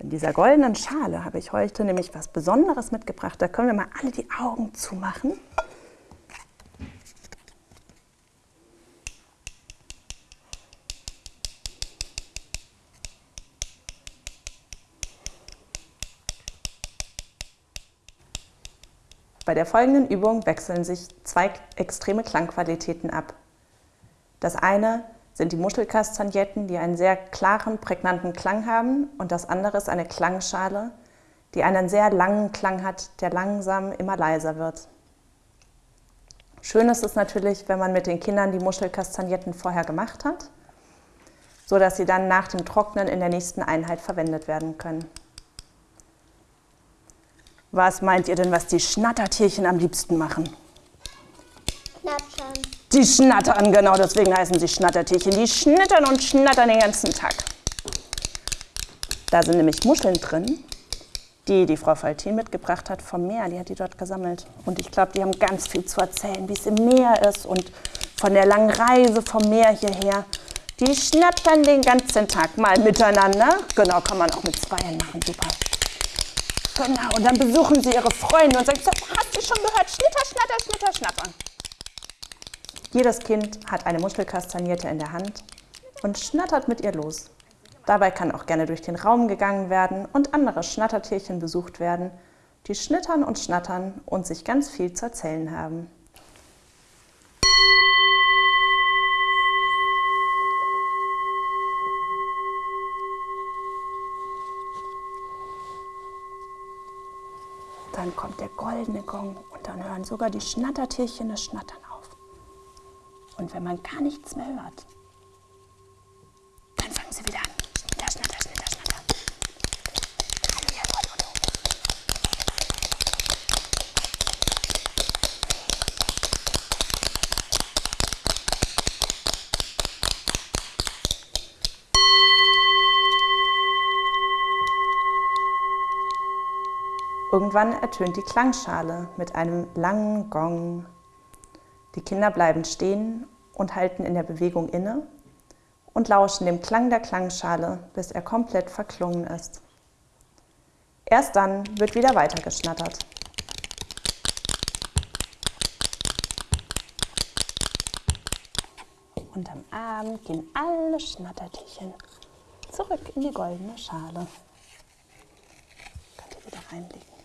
In dieser goldenen Schale habe ich heute nämlich was Besonderes mitgebracht. Da können wir mal alle die Augen zumachen. Bei der folgenden Übung wechseln sich zwei extreme Klangqualitäten ab. Das eine sind die Muschelkastagnetten, die einen sehr klaren, prägnanten Klang haben und das andere ist eine Klangschale, die einen sehr langen Klang hat, der langsam immer leiser wird. Schön ist es natürlich, wenn man mit den Kindern die Muschelkastagnetten vorher gemacht hat, so dass sie dann nach dem Trocknen in der nächsten Einheit verwendet werden können. Was meint ihr denn, was die Schnattertierchen am liebsten machen? Die schnattern, genau deswegen heißen sie Schnattertierchen. Die schnittern und schnattern den ganzen Tag. Da sind nämlich Muscheln drin, die die Frau Faltin mitgebracht hat vom Meer. Die hat die dort gesammelt. Und ich glaube, die haben ganz viel zu erzählen, wie es im Meer ist und von der langen Reise vom Meer hierher. Die schnattern den ganzen Tag mal miteinander. Genau, kann man auch mit Zweien machen, super. Genau, und dann besuchen sie ihre Freunde und sagen, hast du schon gehört, schnitter, schnatter, schnitter, schnattern. Jedes Kind hat eine Muschelkastagnierte in der Hand und schnattert mit ihr los. Dabei kann auch gerne durch den Raum gegangen werden und andere Schnattertierchen besucht werden, die schnittern und schnattern und sich ganz viel zu erzählen haben. Dann kommt der goldene Gong und dann hören sogar die Schnattertierchen das Schnattern auf. Und wenn man gar nichts mehr hört, dann fangen sie wieder an. Schnatter, schnitter, schnatter. Halleluja, Halleluja. Irgendwann ertönt die Klangschale mit einem langen Gong. Die Kinder bleiben stehen und halten in der Bewegung inne und lauschen dem Klang der Klangschale, bis er komplett verklungen ist. Erst dann wird wieder weitergeschnattert. Und am Abend gehen alle Schnattertierchen zurück in die goldene Schale. Könnt ihr wieder reinlegen.